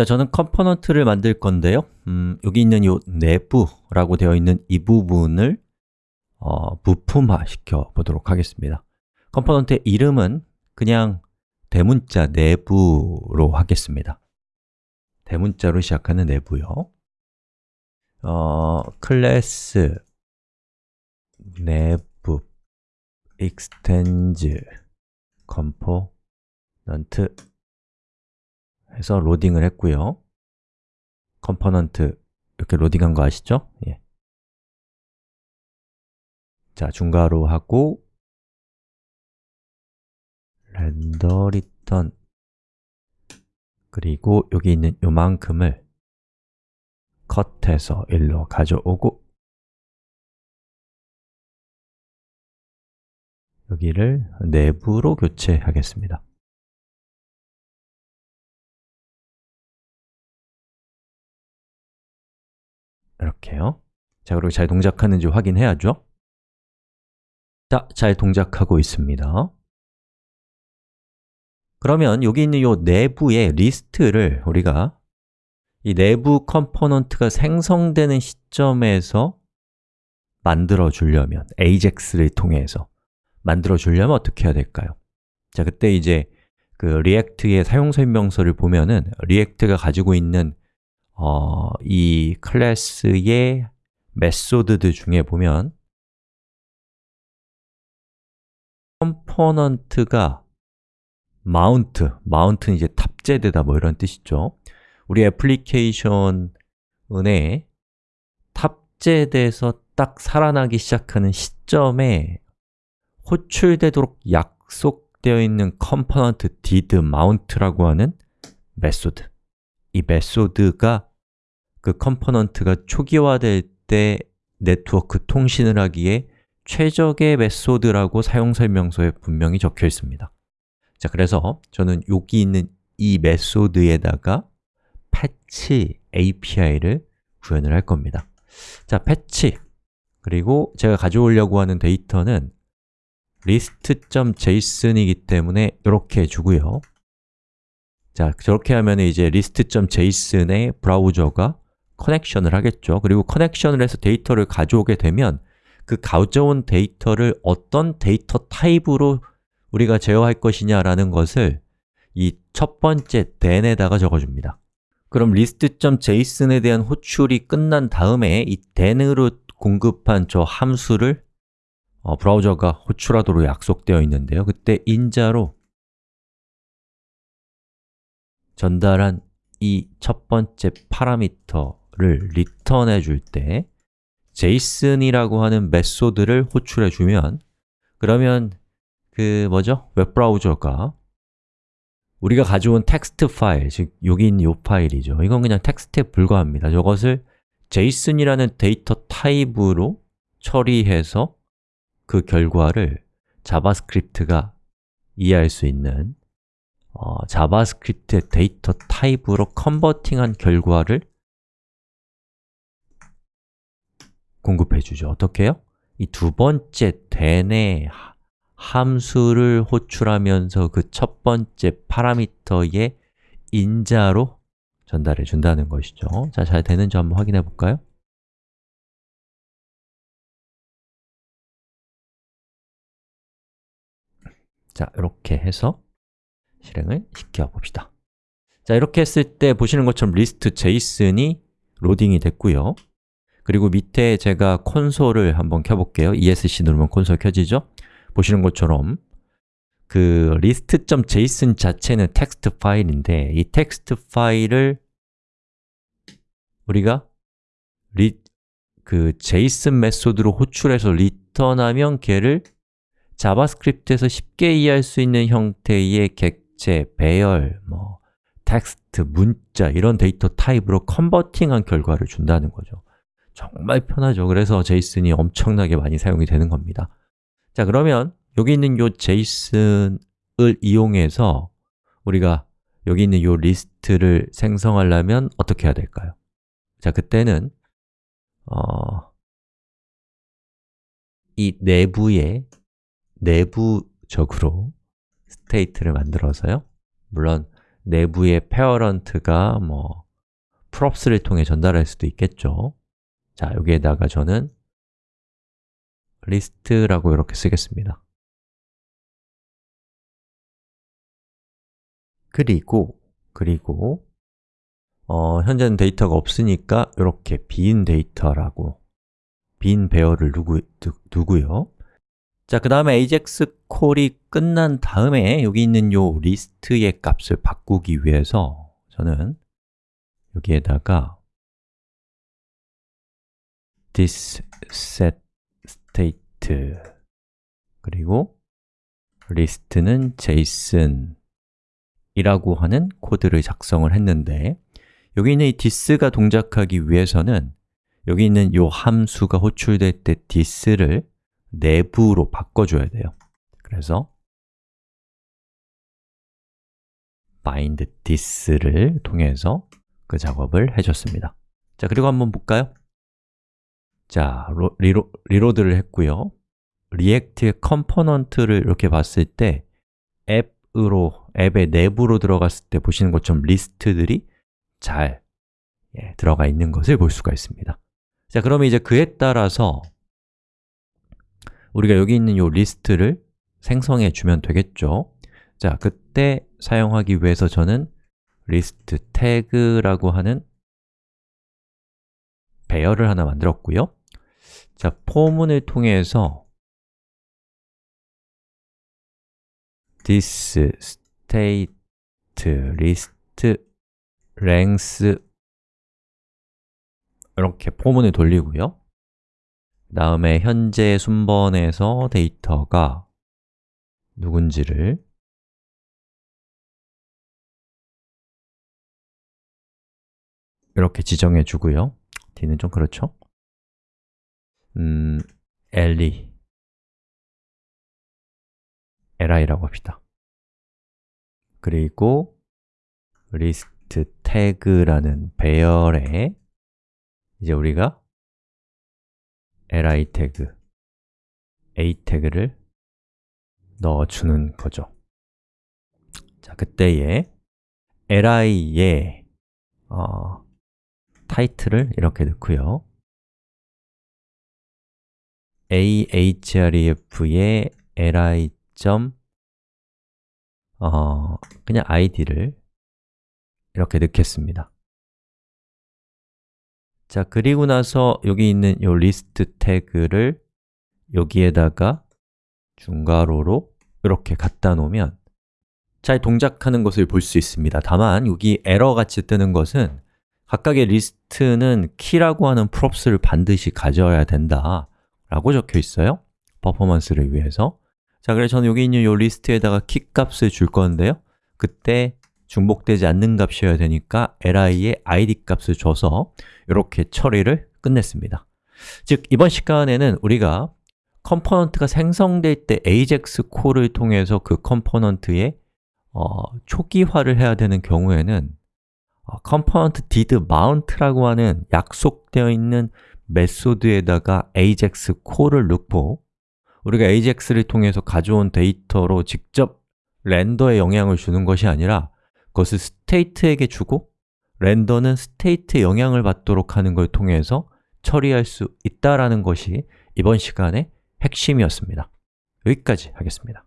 자, 저는 component를 만들 건데요. 음, 여기 있는 이 Nav라고 되어 있는 이 부분을 어, 부품화 시켜 보도록 하겠습니다. component의 이름은 그냥 대문자 Nav로 하겠습니다. 대문자로 시작하는 Nav요. 어, class Nav extends component 해서 로딩을 했고요 component 이렇게 로딩한 거 아시죠? 예. 자, 중괄호 하고 render return 그리고 여기 있는 요만큼을 cut해서 일로 가져오고 여기를 Nav로 교체하겠습니다 이렇게요. 자, 그리고 잘 동작하는지 확인해야죠. 자, 잘 동작하고 있습니다. 그러면 여기 있는 이 Nav의 리스트를 우리가 이 Nav component가 생성되는 시점에서 만들어 주려면 AJAX를 통해서 만들어 주려면 어떻게 해야 될까요? 자, 그때 이제 그 React의 사용 설명서를 보면은 React가 가지고 있는 어, 이 class의 method들 중에 보면 component가 mount, mount는 이제 탑재되다 뭐 이런 뜻이죠. 우리 애플리케이션에 탑재돼서 딱 살아나기 시작하는 시점에 호출되도록 약속되어 있는 component did mount라고 하는 method. 이 method가 그 component가 초기화될 때 네트워크 통신을 하기에 최적의 method라고 사용 설명서에 분명히 적혀 있습니다. 자, 그래서 저는 여기 있는 이 method에다가 fetch API를 구현을 할 겁니다. 자, fetch. 그리고 제가 가져오려고 하는 데이터는 list.json이기 때문에 이렇게 주고요. 자, 저렇게 하면 이제 list.json의 브라우저가 connection을 하겠죠. 그리고 connection을 해서 데이터를 가져오게 되면 그 가져온 데이터를 어떤 데이터 타입으로 우리가 제어할 것이냐라는 것을 이 첫 번째 then에다가 적어줍니다. 그럼 list.json에 대한 호출이 끝난 다음에 이 then으로 공급한 저 함수를 어, 브라우저가 호출하도록 약속되어 있는데요. 그때 인자로 전달한 이 첫 번째 parameter 를 return해 줄 때 JSON이라고 하는 method를 호출해 주면 그러면 그 뭐죠? 웹브라우저가 우리가 가져온 텍스트 파일, 즉 여기 있는 이 파일이죠 이건 그냥 텍스트에 불과합니다 저것을 JSON이라는 데이터 타입으로 처리해서 그 결과를 JavaScript가 이해할 수 있는 어, JavaScript의 데이터 타입으로 converting한 결과를 공급해 주죠 어떻게 해요? 이 두 번째 then의 함수를 호출하면서 그 첫 번째 파라미터의 인자로 전달해 준다는 것이죠 자, 잘 되는지 한번 확인해 볼까요? 자, 이렇게 해서 실행을 시켜 봅시다 자, 이렇게 했을 때 보시는 것처럼 list json이 로딩이 됐고요 그리고 밑에 제가 콘솔을 한번 켜볼게요 ESC 누르면 콘솔 켜지죠? 보시는 것처럼 그 list.json 자체는 텍스트 파일인데 이 텍스트 파일을 우리가 리, 그 JSON method로 호출해서 return하면 걔를 JavaScript에서 쉽게 이해할 수 있는 형태의 객체, 배열, 뭐 텍스트, 문자 이런 데이터 타입으로 converting한 결과를 준다는 거죠 정말 편하죠. 그래서 JSON이 엄청나게 많이 사용이 되는 겁니다. 자, 그러면 여기 있는 요 JSON을 이용해서 우리가 여기 있는 요 리스트를 생성하려면 어떻게 해야 될까요? 자, 그때는 어, 이 Nav에 내부적으로 state를 만들어서요. 물론 Nav의 parent가 뭐 props를 통해 전달할 수도 있겠죠 자, 여기에다가 저는 list라고 이렇게 쓰겠습니다. 그리고 그리고 어, 현재는 데이터가 없으니까 이렇게 빈 데이터라고 빈 배열을 두고, 두고요? 자, 그 다음에 ajax call이 끝난 다음에 여기 있는 요 리스트의 값을 바꾸기 위해서 저는 여기에다가 this set state. 그리고 리스트는 json 이라고 하는 코드를 작성을 했는데 여기 있는 이 this가 동작하기 위해서는 여기 있는 이 함수가 호출될 때 this를 내부로 바꿔줘야 돼요. 그래서 bind this를 통해서 그 작업을 해줬습니다. 자, 그리고 한번 볼까요? 자, 리로, reload를 했고요. React의 component를 이렇게 봤을 때 앱으로, 앱의 내부로 들어갔을 때 보시는 것처럼 리스트들이 잘 예, 들어가 있는 것을 볼 수가 있습니다. 자, 그러면 이제 그에 따라서 우리가 여기 있는 이 리스트를 생성해 주면 되겠죠? 자, 그때 사용하기 위해서 저는 리스트 태그라고 하는 배열을 하나 만들었고요 자, for문을 통해서 this state list length 이렇게 포문을 돌리고요 다음에 현재 순번에서 데이터가 누군지를 이렇게 지정해 주고요 d는 좀 그렇죠? 음, li li라고 합시다. 그리고 list tag라는 배열에 이제 우리가 li 태그, a 태그를 넣어주는 거죠. 자, 그때에 li에 어, 타이틀을 이렇게 넣고요 ahref의 li. 어, 그냥 id를 이렇게 넣겠습니다 자, 그리고 나서 여기 있는 이 리스트 태그를 여기에다가 중괄호로 이렇게 갖다 놓으면 잘 동작하는 것을 볼 수 있습니다 다만 여기 에러 같이 뜨는 것은 각각의 리스트는 키라고 하는 props를 반드시 가져야 된다 라고 적혀 있어요. 퍼포먼스를 위해서. 자, 그래서 저는 여기 있는 이 리스트에다가 키 값을 줄 건데요. 그때 중복되지 않는 값이어야 되니까 li의 id 값을 줘서 이렇게 처리를 끝냈습니다. 즉, 이번 시간에는 우리가 component가 생성될 때 ajax 콜을 통해서 그 component의 어, 초기화를 해야 되는 경우에는 어, component did mount라고 하는 약속되어 있는 메소드에다가 ajax 콜을 넣고 우리가 ajax를 통해서 가져온 데이터로 직접 렌더에 영향을 주는 것이 아니라 그것을 state에게 주고 렌더는 state에 영향을 받도록 하는 걸 통해서 처리할 수 있다라는 것이 이번 시간의 핵심이었습니다. 여기까지 하겠습니다.